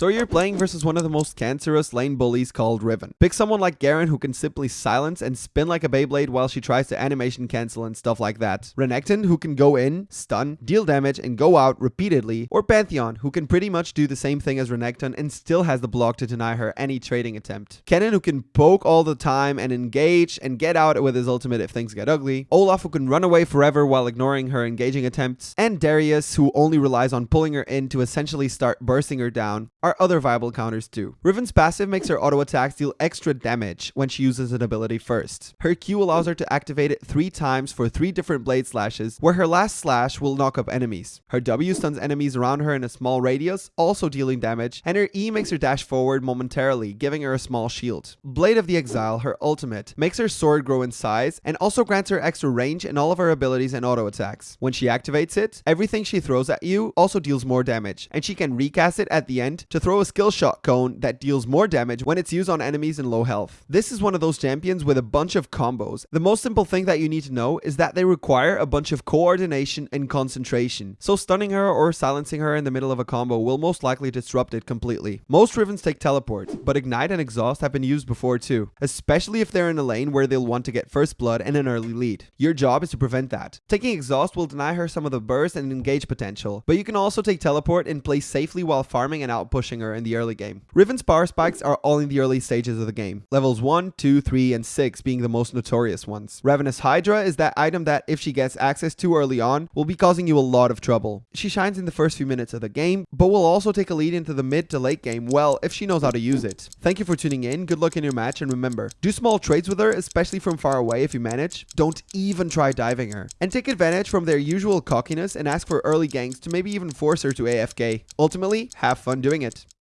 So you're playing versus one of the most cancerous lane bullies called Riven. Pick someone like Garen who can simply silence and spin like a Beyblade while she tries to animation cancel and stuff like that. Renekton who can go in, stun, deal damage, and go out repeatedly. Or Pantheon who can pretty much do the same thing as Renekton and still has the block to deny her any trading attempt. Kennen who can poke all the time and engage and get out with his ultimate if things get ugly. Olaf who can run away forever while ignoring her engaging attempts. And Darius who only relies on pulling her in to essentially start bursting her down other viable counters too. Riven's passive makes her auto attacks deal extra damage when she uses an ability first. Her Q allows her to activate it three times for three different blade slashes, where her last slash will knock up enemies. Her W stuns enemies around her in a small radius, also dealing damage, and her E makes her dash forward momentarily, giving her a small shield. Blade of the Exile, her ultimate, makes her sword grow in size and also grants her extra range in all of her abilities and auto attacks. When she activates it, everything she throws at you also deals more damage, and she can recast it at the end to throw a skill shot cone that deals more damage when it's used on enemies in low health. This is one of those champions with a bunch of combos. The most simple thing that you need to know is that they require a bunch of coordination and concentration, so stunning her or silencing her in the middle of a combo will most likely disrupt it completely. Most Rivens take teleport, but Ignite and Exhaust have been used before too, especially if they're in a lane where they'll want to get first blood and an early lead. Your job is to prevent that. Taking Exhaust will deny her some of the burst and engage potential, but you can also take teleport and play safely while farming and out pushing her in the early game. Riven's power spikes are all in the early stages of the game, levels 1, 2, 3, and 6 being the most notorious ones. Ravenous Hydra is that item that if she gets access to early on, will be causing you a lot of trouble. She shines in the first few minutes of the game, but will also take a lead into the mid to late game well if she knows how to use it. Thank you for tuning in, good luck in your match, and remember, do small trades with her, especially from far away if you manage. Don't even try diving her. And take advantage from their usual cockiness and ask for early ganks to maybe even force her to AFK. Ultimately, have fun doing it.